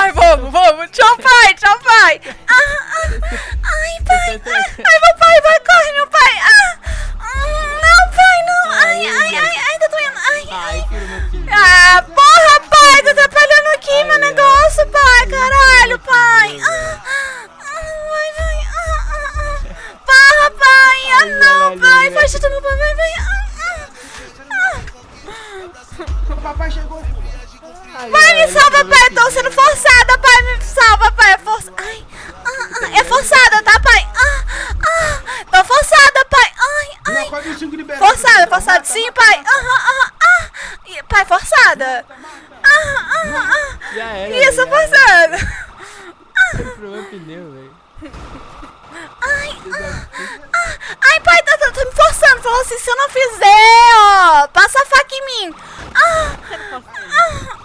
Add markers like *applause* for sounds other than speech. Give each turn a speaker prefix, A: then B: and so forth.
A: Ai, vamos, vamos. Tchau, pai, tchau, pai. Ah, ah. ah. Ai, pai. Ai, meu pai, vai, corre, meu pai. Ah. ah. Não, pai, não. Ai, ai, ai, ai, tá doendo. Ai, ai.
B: Ah,
A: porra, pai, tá atrapalhando aqui meu negócio, pai. Caralho, pai. Ah, ah. vai, vai. Porra, pai. Ah, não, pai. Faz chutando no pai, vai, vai.
C: Papai chegou.
B: Pai, me salva, pai. Eu tô sendo
A: forçada, pai. Me salva, pai. É força. Ai. Ah, ah, é forçada, tá, pai? Ah, ah. Tô forçada, pai. Ai, ai.
D: Forçada, forçada sim,
A: pai. Aham, ah. Ih, Pai, forçada. Ah, ah, ah.
B: Isso, forçada.
A: *laughs*
B: pneu, velho.
A: Ai, ah, ah. Ai, pai, tá, tá, tá me forçando. Falou assim, se eu não fizer, ó, passa
B: *laughs*
A: Ah!